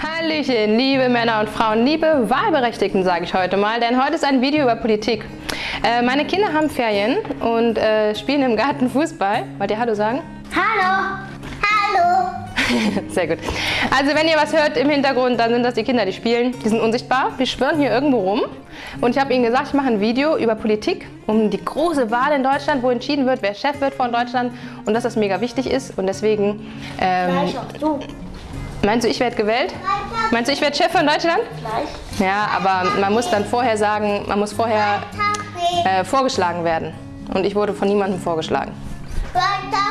Hallöchen, liebe Männer und Frauen, liebe Wahlberechtigten, sage ich heute mal, denn heute ist ein Video über Politik. Äh, meine Kinder haben Ferien und äh, spielen im Garten Fußball. Wollt ihr Hallo sagen? Hallo. Hallo. Sehr gut. Also wenn ihr was hört im Hintergrund, dann sind das die Kinder, die spielen. Die sind unsichtbar, die schwirren hier irgendwo rum. Und ich habe ihnen gesagt, ich mache ein Video über Politik, um die große Wahl in Deutschland, wo entschieden wird, wer Chef wird von Deutschland und dass das mega wichtig ist. Und deswegen... Ähm, Gleich auch du. Meinst du, ich werde gewählt? Meinst du, ich werde Chef von Deutschland? Gleich. Ja, aber man muss dann vorher sagen, man muss vorher äh, vorgeschlagen werden. Und ich wurde von niemandem vorgeschlagen.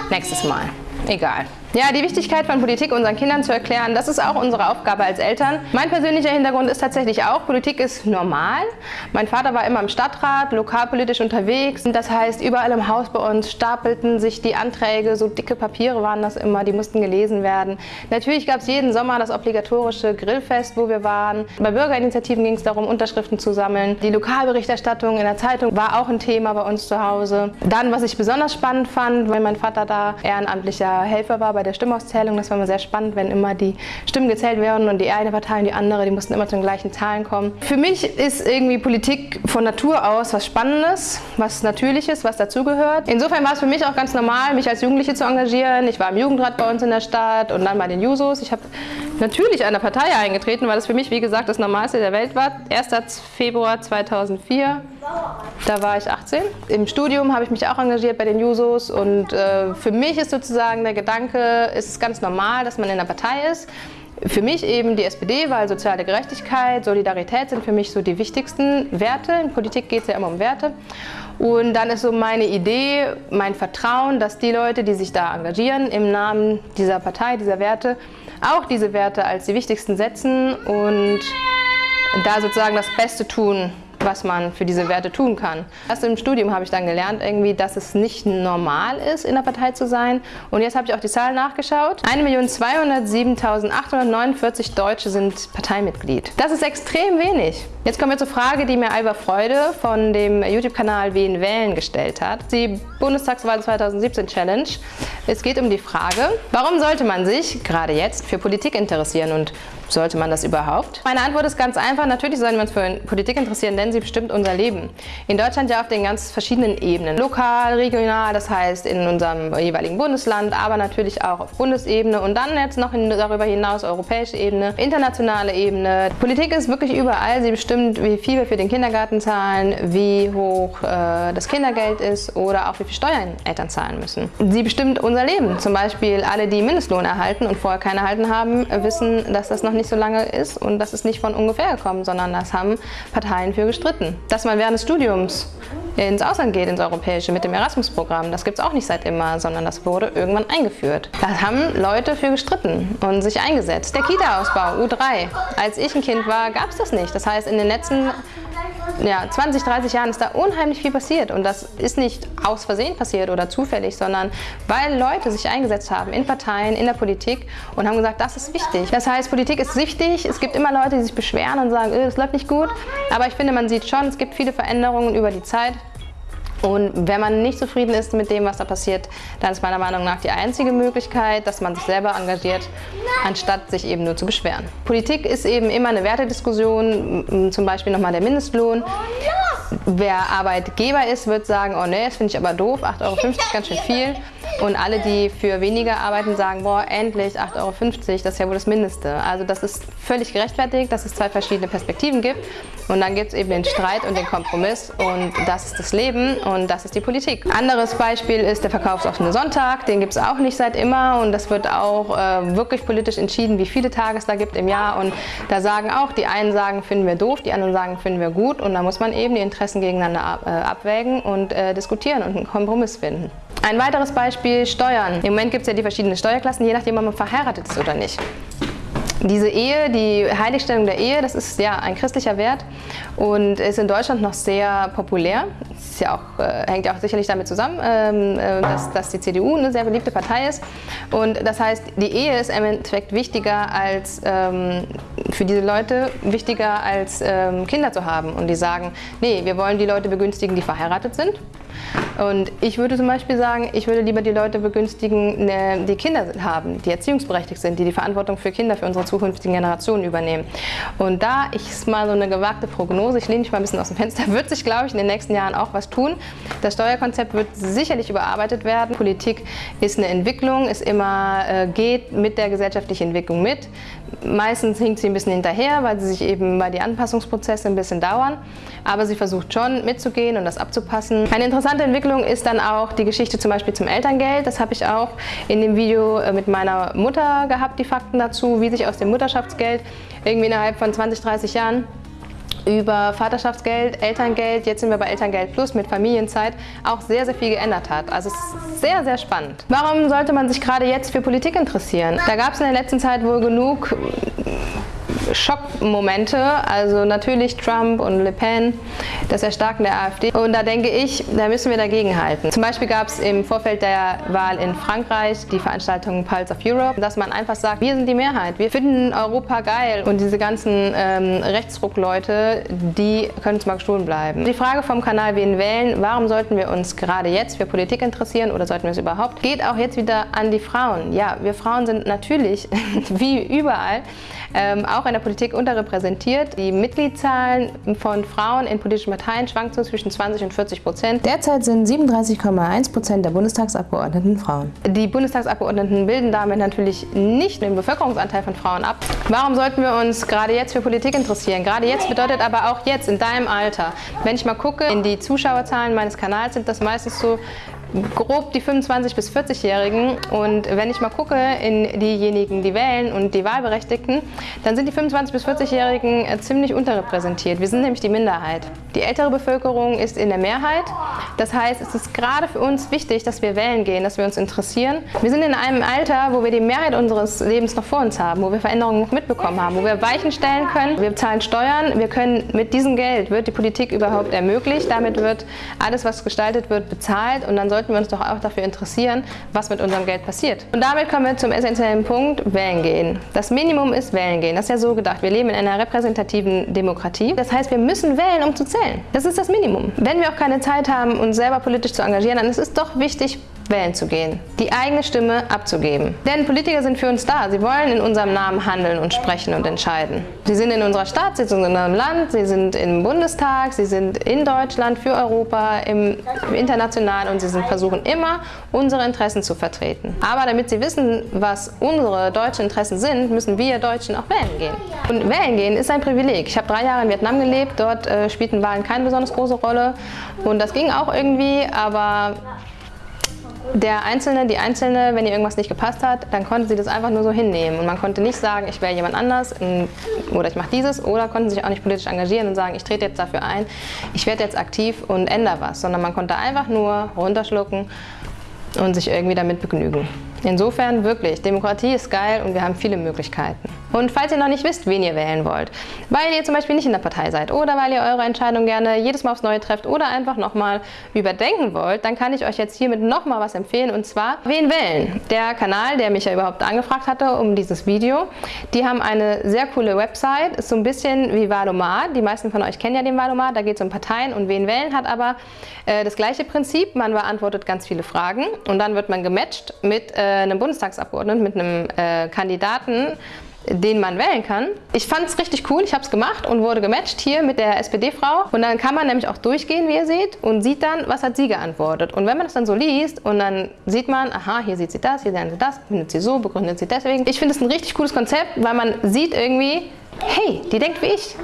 Nächstes Mal. Egal. Ja, die Wichtigkeit von Politik unseren Kindern zu erklären, das ist auch unsere Aufgabe als Eltern. Mein persönlicher Hintergrund ist tatsächlich auch, Politik ist normal. Mein Vater war immer im Stadtrat, lokalpolitisch unterwegs. Das heißt, überall im Haus bei uns stapelten sich die Anträge, so dicke Papiere waren das immer, die mussten gelesen werden. Natürlich gab es jeden Sommer das obligatorische Grillfest, wo wir waren. Bei Bürgerinitiativen ging es darum, Unterschriften zu sammeln. Die Lokalberichterstattung in der Zeitung war auch ein Thema bei uns zu Hause. Dann, was ich besonders spannend fand, weil mein Vater da ehrenamtlicher Helfer war bei der Stimmauszählung. Das war immer sehr spannend, wenn immer die Stimmen gezählt werden und die eine Partei und die andere, die mussten immer zu den gleichen Zahlen kommen. Für mich ist irgendwie Politik von Natur aus was Spannendes, was Natürliches, was dazugehört. Insofern war es für mich auch ganz normal, mich als Jugendliche zu engagieren. Ich war im Jugendrat bei uns in der Stadt und dann bei den Jusos. Ich habe natürlich einer Partei eingetreten, weil das für mich, wie gesagt, das Normalste der Welt war. 1. Februar 2004. Da war ich 18. Im Studium habe ich mich auch engagiert bei den Jusos und äh, für mich ist sozusagen der Gedanke, ist es ganz normal, dass man in einer Partei ist. Für mich eben die SPD, weil soziale Gerechtigkeit, Solidarität sind für mich so die wichtigsten Werte. In Politik geht es ja immer um Werte. Und dann ist so meine Idee, mein Vertrauen, dass die Leute, die sich da engagieren, im Namen dieser Partei, dieser Werte, auch diese Werte als die wichtigsten setzen und da sozusagen das Beste tun, was man für diese Werte tun kann. Erst im Studium habe ich dann gelernt, irgendwie, dass es nicht normal ist, in der Partei zu sein. Und jetzt habe ich auch die Zahlen nachgeschaut. 1.207.849 Deutsche sind Parteimitglied. Das ist extrem wenig. Jetzt kommen wir zur Frage, die mir Alba Freude von dem YouTube-Kanal Wen wählen gestellt hat. Die Bundestagswahl 2017 Challenge. Es geht um die Frage, warum sollte man sich gerade jetzt für Politik interessieren und sollte man das überhaupt? Meine Antwort ist ganz einfach. Natürlich sollten wir uns für Politik interessieren, denn sie bestimmt unser Leben. In Deutschland ja auf den ganz verschiedenen Ebenen. Lokal, regional, das heißt in unserem jeweiligen Bundesland, aber natürlich auch auf Bundesebene und dann jetzt noch darüber hinaus europäische Ebene, internationale Ebene. Politik ist wirklich überall. Sie bestimmt, wie viel wir für den Kindergarten zahlen, wie hoch äh, das Kindergeld ist oder auch wie viel Steuern Eltern zahlen müssen. Sie bestimmt unser Leben. Zum Beispiel alle, die Mindestlohn erhalten und vorher keinen erhalten haben, wissen, dass das noch nicht so lange ist und das ist nicht von ungefähr gekommen, sondern das haben Parteien für gestritten. Dass man während des Studiums ins Ausland geht, ins Europäische, mit dem Erasmus-Programm, das gibt es auch nicht seit immer, sondern das wurde irgendwann eingeführt. Da haben Leute für gestritten und sich eingesetzt. Der Kita-Ausbau, U3. Als ich ein Kind war, gab es das nicht. Das heißt, in den letzten ja, 20, 30 Jahren ist da unheimlich viel passiert. Und das ist nicht aus Versehen passiert oder zufällig, sondern weil Leute sich eingesetzt haben in Parteien, in der Politik und haben gesagt, das ist wichtig. Das heißt, Politik ist wichtig, es gibt immer Leute, die sich beschweren und sagen, das läuft nicht gut, aber ich finde, man sieht schon, es gibt viele Veränderungen über die Zeit und wenn man nicht zufrieden ist mit dem, was da passiert, dann ist meiner Meinung nach die einzige Möglichkeit, dass man sich selber engagiert, anstatt sich eben nur zu beschweren. Politik ist eben immer eine Wertediskussion, zum Beispiel nochmal der Mindestlohn. Wer Arbeitgeber ist, wird sagen, oh nee, das finde ich aber doof, 8,50 Euro ganz schön viel. Und alle, die für weniger arbeiten, sagen, boah, endlich 8,50 Euro, das ist ja wohl das Mindeste. Also das ist völlig gerechtfertigt, dass es zwei verschiedene Perspektiven gibt. Und dann gibt es eben den Streit und den Kompromiss und das ist das Leben und das ist die Politik. Anderes Beispiel ist der verkaufsoffene Sonntag, den gibt es auch nicht seit immer und das wird auch äh, wirklich politisch entschieden, wie viele Tage es da gibt im Jahr. Und da sagen auch, die einen sagen, finden wir doof, die anderen sagen, finden wir gut und da muss man eben die Interessen gegeneinander ab, äh, abwägen und äh, diskutieren und einen Kompromiss finden. Ein weiteres Beispiel, Steuern. Im Moment gibt es ja die verschiedenen Steuerklassen, je nachdem, ob man verheiratet ist oder nicht. Diese Ehe, die Heiligstellung der Ehe, das ist ja ein christlicher Wert und ist in Deutschland noch sehr populär. Das ja auch, äh, hängt ja auch sicherlich damit zusammen, ähm, äh, dass, dass, die CDU eine sehr beliebte Partei ist. Und das heißt, die Ehe ist im Endeffekt wichtiger als ähm, für diese Leute wichtiger als ähm, Kinder zu haben. Und die sagen, nee, wir wollen die Leute begünstigen, die verheiratet sind. Und ich würde zum Beispiel sagen, ich würde lieber die Leute begünstigen, ne, die Kinder haben, die erziehungsberechtigt sind, die die Verantwortung für Kinder, für unsere zukünftigen Generationen übernehmen. Und da ist mal so eine gewagte Prognose, ich lehne mich mal ein bisschen aus dem Fenster, wird sich, glaube ich, in den nächsten Jahren auch was tun. Das Steuerkonzept wird sicherlich überarbeitet werden. Politik ist eine Entwicklung, ist immer, äh, geht mit der gesellschaftlichen Entwicklung mit. Meistens hinkt sie ein bisschen hinterher, weil sie sich eben bei die Anpassungsprozesse ein bisschen dauern. Aber sie versucht schon mitzugehen und das abzupassen. Eine interessante Entwicklung ist dann auch die Geschichte zum Beispiel zum Elterngeld. Das habe ich auch in dem Video äh, mit meiner Mutter gehabt, die Fakten dazu, wie sich aus dem Mutterschaftsgeld irgendwie innerhalb von 20, 30 Jahren über Vaterschaftsgeld, Elterngeld, jetzt sind wir bei Elterngeld Plus mit Familienzeit, auch sehr, sehr viel geändert hat. Also es ist sehr, sehr spannend. Warum sollte man sich gerade jetzt für Politik interessieren? Da gab es in der letzten Zeit wohl genug Schockmomente, also natürlich Trump und Le Pen, das Erstarken der AfD. Und da denke ich, da müssen wir dagegen halten. Zum Beispiel gab es im Vorfeld der Wahl in Frankreich die Veranstaltung Pulse of Europe, dass man einfach sagt, wir sind die Mehrheit, wir finden Europa geil und diese ganzen ähm, Rechtsruckleute, die können uns mal gestohlen bleiben. Die Frage vom Kanal Wen wählen, warum sollten wir uns gerade jetzt für Politik interessieren oder sollten wir es überhaupt, geht auch jetzt wieder an die Frauen. Ja, wir Frauen sind natürlich, wie überall, ähm, auch in der Politik unterrepräsentiert. Die Mitgliedszahlen von Frauen in politischen Parteien schwanken zwischen 20 und 40 Prozent. Derzeit sind 37,1 Prozent der Bundestagsabgeordneten Frauen. Die Bundestagsabgeordneten bilden damit natürlich nicht den Bevölkerungsanteil von Frauen ab. Warum sollten wir uns gerade jetzt für Politik interessieren? Gerade jetzt bedeutet aber auch jetzt, in deinem Alter. Wenn ich mal gucke, in die Zuschauerzahlen meines Kanals sind das meistens so grob die 25- bis 40-Jährigen und wenn ich mal gucke in diejenigen, die wählen und die Wahlberechtigten, dann sind die 25- bis 40-Jährigen äh, ziemlich unterrepräsentiert. Wir sind nämlich die Minderheit. Die ältere Bevölkerung ist in der Mehrheit. Das heißt, es ist gerade für uns wichtig, dass wir wählen gehen, dass wir uns interessieren. Wir sind in einem Alter, wo wir die Mehrheit unseres Lebens noch vor uns haben, wo wir Veränderungen noch mitbekommen haben, wo wir Weichen stellen können. Wir zahlen Steuern. Wir können mit diesem Geld wird die Politik überhaupt ermöglicht. Damit wird alles, was gestaltet wird, bezahlt und dann sollten wir uns doch auch dafür interessieren, was mit unserem Geld passiert. Und damit kommen wir zum essentiellen Punkt, wählen gehen. Das Minimum ist wählen gehen. Das ist ja so gedacht. Wir leben in einer repräsentativen Demokratie. Das heißt, wir müssen wählen, um zu zählen. Das ist das Minimum. Wenn wir auch keine Zeit haben, uns selber politisch zu engagieren, dann ist es doch wichtig, wählen zu gehen, die eigene Stimme abzugeben. Denn Politiker sind für uns da. Sie wollen in unserem Namen handeln und sprechen und entscheiden. Sie sind in unserer sind in unserem Land, sie sind im Bundestag, sie sind in Deutschland, für Europa, im, international und sie sind, versuchen immer, unsere Interessen zu vertreten. Aber damit sie wissen, was unsere deutschen Interessen sind, müssen wir Deutschen auch wählen gehen. Und wählen gehen ist ein Privileg. Ich habe drei Jahre in Vietnam gelebt, dort äh, spielten Wahlen keine besonders große Rolle und das ging auch irgendwie, aber der Einzelne, die Einzelne, wenn ihr irgendwas nicht gepasst hat, dann konnte sie das einfach nur so hinnehmen. Und man konnte nicht sagen, ich wähle jemand anders oder ich mache dieses oder konnten sich auch nicht politisch engagieren und sagen, ich trete jetzt dafür ein, ich werde jetzt aktiv und ändere was. Sondern man konnte einfach nur runterschlucken und sich irgendwie damit begnügen. Insofern wirklich, Demokratie ist geil und wir haben viele Möglichkeiten. Und falls ihr noch nicht wisst, wen ihr wählen wollt, weil ihr zum Beispiel nicht in der Partei seid oder weil ihr eure Entscheidung gerne jedes Mal aufs Neue trefft oder einfach nochmal überdenken wollt, dann kann ich euch jetzt hiermit nochmal was empfehlen und zwar Wen wählen? Der Kanal, der mich ja überhaupt angefragt hatte um dieses Video, die haben eine sehr coole Website, ist so ein bisschen wie Valomat, die meisten von euch kennen ja den Valomat, da geht es um Parteien und Wen wählen hat aber äh, das gleiche Prinzip, man beantwortet ganz viele Fragen und dann wird man gematcht mit äh, einem Bundestagsabgeordneten, mit einem äh, Kandidaten, den man wählen kann. Ich fand es richtig cool, ich habe es gemacht und wurde gematcht hier mit der SPD-Frau. Und dann kann man nämlich auch durchgehen, wie ihr seht, und sieht dann, was hat sie geantwortet. Und wenn man das dann so liest und dann sieht man, aha, hier sieht sie das, hier lernt sie das, findet sie so, begründet sie deswegen. Ich finde es ein richtig cooles Konzept, weil man sieht irgendwie, hey, die denkt wie ich.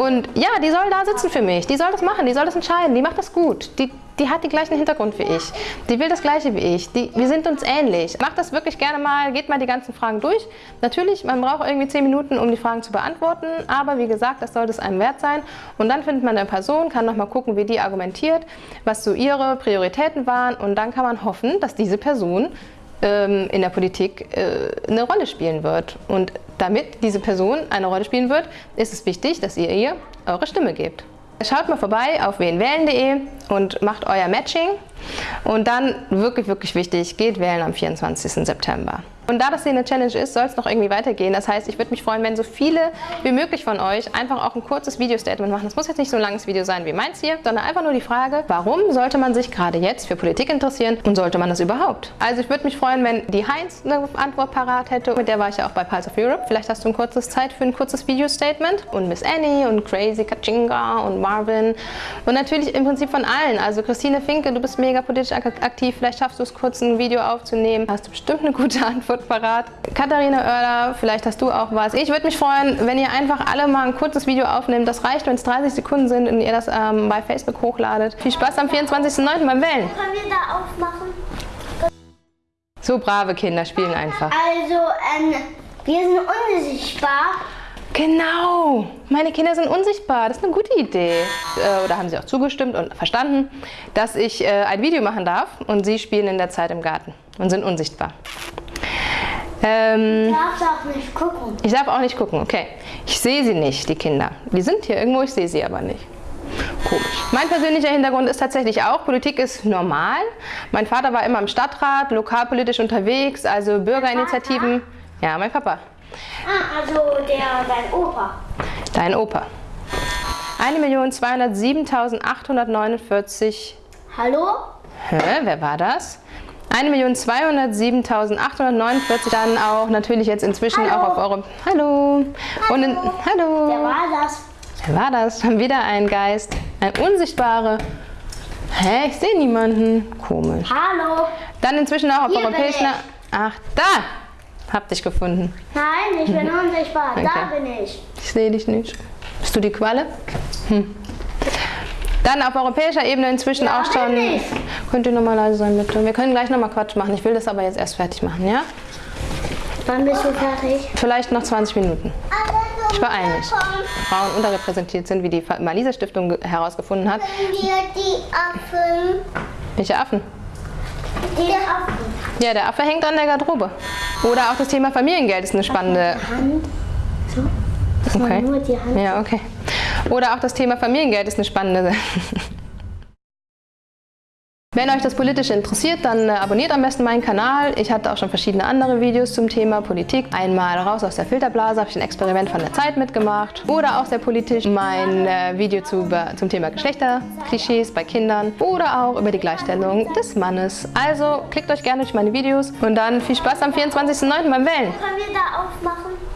Und ja, die soll da sitzen für mich, die soll das machen, die soll das entscheiden, die macht das gut. Die, die hat den gleichen Hintergrund wie ich. Die will das Gleiche wie ich. Die, wir sind uns ähnlich. Macht das wirklich gerne mal, geht mal die ganzen Fragen durch. Natürlich, man braucht irgendwie 10 Minuten, um die Fragen zu beantworten, aber wie gesagt, das sollte es einem wert sein. Und dann findet man eine Person, kann nochmal gucken, wie die argumentiert, was so ihre Prioritäten waren und dann kann man hoffen, dass diese Person ähm, in der Politik äh, eine Rolle spielen wird. Und damit diese Person eine Rolle spielen wird, ist es wichtig, dass ihr ihr eure Stimme gebt. Schaut mal vorbei auf wenwählen.de und macht euer Matching. Und dann, wirklich, wirklich wichtig, geht wählen am 24. September. Und da das hier eine Challenge ist, soll es noch irgendwie weitergehen. Das heißt, ich würde mich freuen, wenn so viele wie möglich von euch einfach auch ein kurzes Video-Statement machen. Das muss jetzt nicht so ein langes Video sein wie meins hier, sondern einfach nur die Frage, warum sollte man sich gerade jetzt für Politik interessieren und sollte man das überhaupt? Also ich würde mich freuen, wenn die Heinz eine Antwort parat hätte. Mit der war ich ja auch bei Pulse of Europe. Vielleicht hast du ein kurzes Zeit für ein kurzes Video-Statement. Und Miss Annie und Crazy Kachinga und Marvin. Und natürlich im Prinzip von allen. Also Christine Finke, du bist mega politisch aktiv. Vielleicht schaffst du es kurz ein Video aufzunehmen. Hast du bestimmt eine gute Antwort parat. Katharina Oerler, vielleicht hast du auch was. Ich würde mich freuen, wenn ihr einfach alle mal ein kurzes Video aufnehmt. Das reicht, wenn es 30 Sekunden sind und ihr das ähm, bei Facebook hochladet. Viel Spaß am 24.09. beim Wählen. Können wir da aufmachen? So brave Kinder spielen einfach. Also, ähm, wir sind unsichtbar. Genau, meine Kinder sind unsichtbar. Das ist eine gute Idee. Äh, Oder haben sie auch zugestimmt und verstanden, dass ich äh, ein Video machen darf und sie spielen in der Zeit im Garten und sind unsichtbar. Ähm, Du darfst auch nicht gucken. ich darf auch nicht gucken, okay. Ich sehe sie nicht, die Kinder. Die sind hier irgendwo, ich sehe sie aber nicht. Komisch. Mein persönlicher Hintergrund ist tatsächlich auch, Politik ist normal. Mein Vater war immer im Stadtrat, lokalpolitisch unterwegs, also Bürgerinitiativen. Ja, mein Papa. Ah, also der, dein Opa. Dein Opa. 1.207.849. Hallo? Hä, wer war das? 1.207.849. Dann auch natürlich jetzt inzwischen Hallo. auch auf eure... Hallo. Und in, hallo. Wer war das? Wer war das? Wieder ein Geist. Ein unsichtbare. Hä, ich sehe niemanden. Komisch. Hallo? Dann inzwischen auch auf Hier europäischen... Ach, da! Hab dich gefunden. Nein, ich bin unsichtbar. Da Okay. bin ich. Ich sehe dich nicht. Bist du die Qualle? Hm. Dann auf europäischer Ebene inzwischen Ja, auch schon. bin ich. Könnt ihr nochmal leise sein, bitte? Wir können gleich nochmal Quatsch machen. Ich will das aber jetzt erst fertig machen, ja? Wann bist du fertig? Vielleicht noch 20 Minuten. Ich beeile mich. Frauen unterrepräsentiert sind, wie die Malisa Stiftung ge- herausgefunden hat. Wir die Affen. Welche Affen? Die Affen. Ja, der Affe hängt an der Garderobe. Oder auch das Thema Familiengeld ist eine spannende. Hand. So. Das Okay. nur die Hand. Ja, okay. Oder auch das Thema Familiengeld ist eine spannende. Wenn euch das Politische interessiert, dann äh, abonniert am besten meinen Kanal. Ich hatte auch schon verschiedene andere Videos zum Thema Politik. Einmal raus aus der Filterblase, habe ich ein Experiment von der Zeit mitgemacht. Oder auch sehr politisch mein äh, Video zu, zum Thema Geschlechterklischees bei Kindern. Oder auch über die Gleichstellung des Mannes. Also klickt euch gerne durch meine Videos und dann viel Spaß am 24.09. beim Wählen. Können wir da aufmachen?